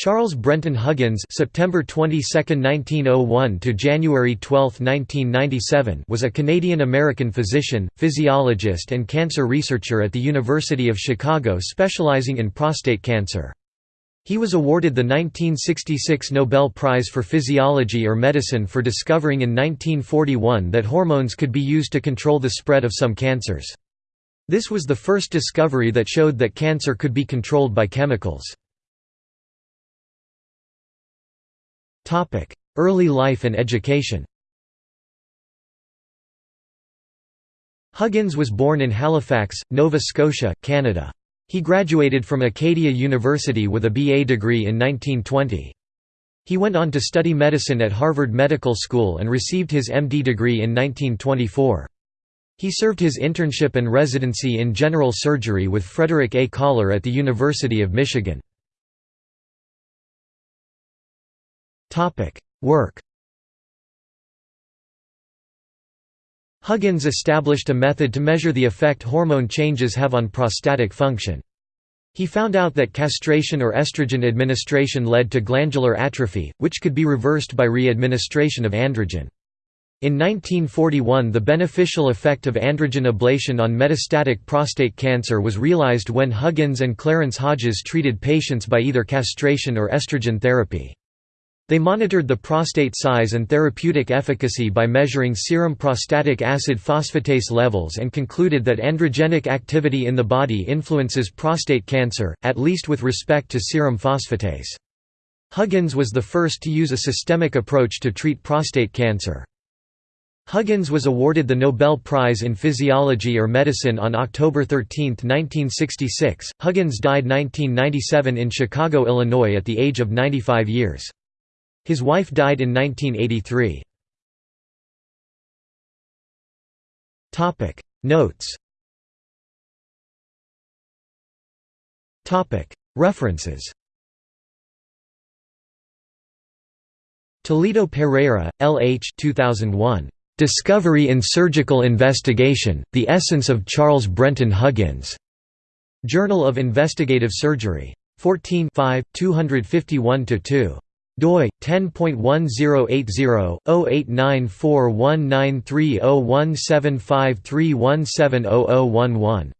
Charles Brenton Huggins September 22, 1901 to January 12, 1997 was a Canadian-American physician, physiologist and cancer researcher at the University of Chicago specializing in prostate cancer. He was awarded the 1966 Nobel Prize for Physiology or Medicine for discovering in 1941 that hormones could be used to control the spread of some cancers. This was the first discovery that showed that cancer could be controlled by chemicals. Early life and education Huggins was born in Halifax, Nova Scotia, Canada. He graduated from Acadia University with a BA degree in 1920. He went on to study medicine at Harvard Medical School and received his MD degree in 1924. He served his internship and residency in general surgery with Frederick A. Coller at the University of Michigan. Work Huggins established a method to measure the effect hormone changes have on prostatic function. He found out that castration or estrogen administration led to glandular atrophy, which could be reversed by re-administration of androgen. In 1941 the beneficial effect of androgen ablation on metastatic prostate cancer was realized when Huggins and Clarence Hodges treated patients by either castration or estrogen therapy. They monitored the prostate size and therapeutic efficacy by measuring serum prostatic acid phosphatase levels and concluded that androgenic activity in the body influences prostate cancer, at least with respect to serum phosphatase. Huggins was the first to use a systemic approach to treat prostate cancer. Huggins was awarded the Nobel Prize in Physiology or Medicine on October 13, 1966. Huggins died 1997 in Chicago, Illinois at the age of 95 years. His wife died in 1983. Notes References Toledo Pereyra, L. H. 2001. Discovery in Surgical Investigation, The Essence of Charles Brenton Huggins. Journal of Investigative Surgery. 14 251–2 doi 10.1080/089419301753170011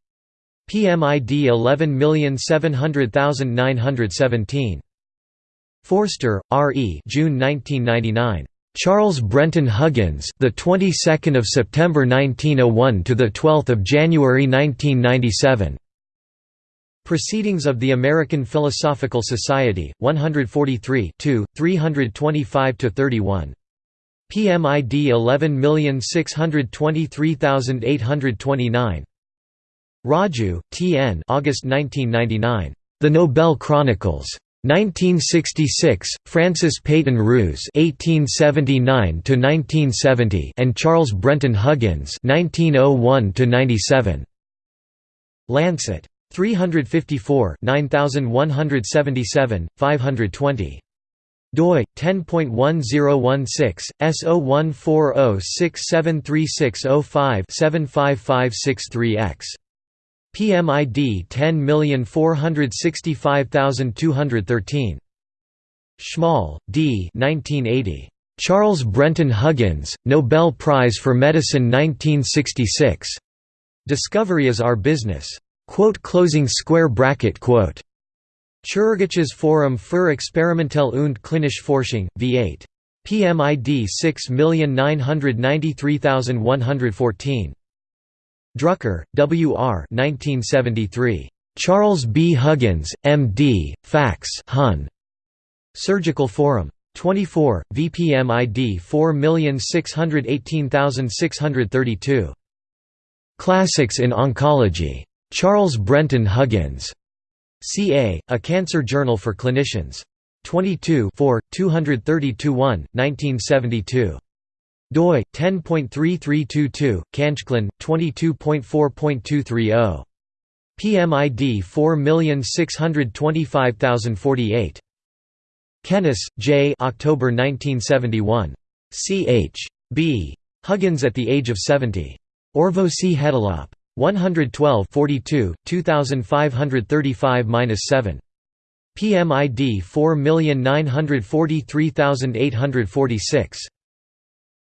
PMID 11700917 Forster, R. E. June 1999. Charles Brenton Huggins, the 22nd of September 1901 to the 12th of January 1997. Proceedings of the American Philosophical Society, 143 325–31. PMID 11623829. Raju, T. N. August 1999. The Nobel Chronicles. 1966, Francis Peyton Rous (1879–1970) and Charles Brenton Huggins (1901–97). Lancet. 354 9177, 520 doi 10.1016 S0140673605-75563X PMID 10465213 Schmall, D. 1980. Charles Brenton Huggins, Nobel Prize for Medicine 1966. Discovery is Our Business. Quote closing square bracket quote. Chirurgisches Forum für Experimentelle und Klinische Forschung, V8. PMID 6993114. Drucker, W. R. 1973. Charles B. Huggins, M.D., Fax Hun. Surgical Forum. 24, VPMID 4618632. Classics in Oncology. Charles Brenton Huggins. CA, A Cancer Journal for Clinicians. 22 232 1, 1972 doi 10.3322 canjclin 22.4.230 PMID 4625048 Kennis, J. October 1971. Ch. B. Huggins at the age of 70. Orvosi Hetilap. 112 42, 2535–7. PMID 4943846.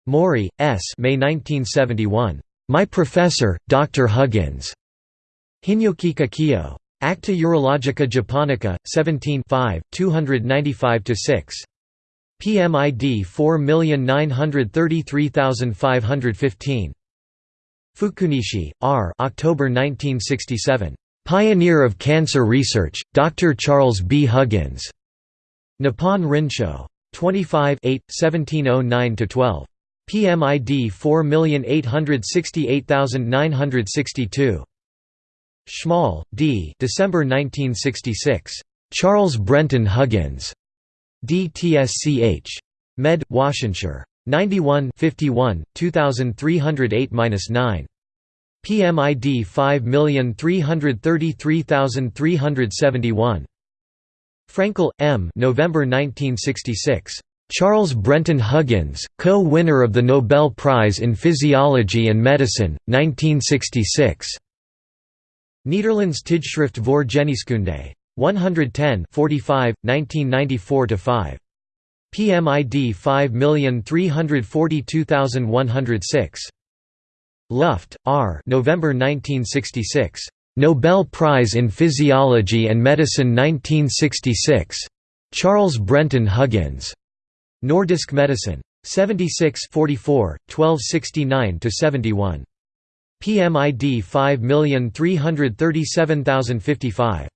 Mori, S. May 1971. My Professor, Dr. Huggins. Hinyokika Kiyo. Acta Urologica Japonica, 17 295–6. PMID 4933515. Fukunishi, R. October 1967. Pioneer of Cancer Research, Dr. Charles B. Huggins. Nippon Rinsho. 25 1709–12. PMID 4868962. Schmal, D. December 1966. Charles Brenton Huggins. DTSCH. Med. Washington. 91 51, 2308–9. PMID 5333371. Frankel, M. November 1966. Charles Brenton Huggins, co-winner of the Nobel Prize in Physiology and Medicine, 1966. Nederlands Tijdschrift voor Geneeskunde. 110 45, 1994–5. PMID 5342106. Luft, R. November 1966. Nobel Prize in Physiology and Medicine 1966. Charles Brenton Huggins. Nordisk Medicin. 76 44, 1269–71. PMID 5337055.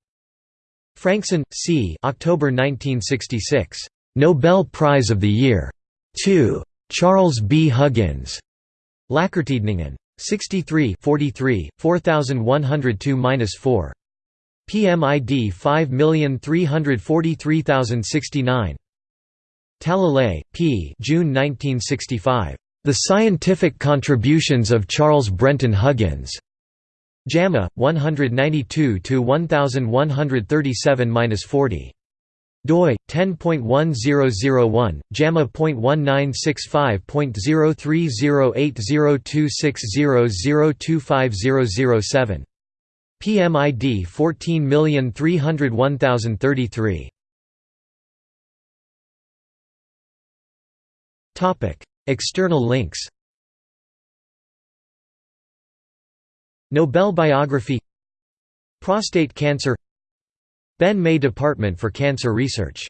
Frankson, C. October 1966. Nobel Prize of the Year. 2. Charles B. Huggins. Läkartidningen. 63 43, 4102–4. PMID 5343069. Talalay, P. June 1965. The Scientific Contributions of Charles Brenton Huggins. JAMA 192 to 1137-40 doi 10.1001 JAMA.1965.03080260025007 PMID 14301033 Topic External links. Nobel biography. Prostate cancer Ben May Department for Cancer Research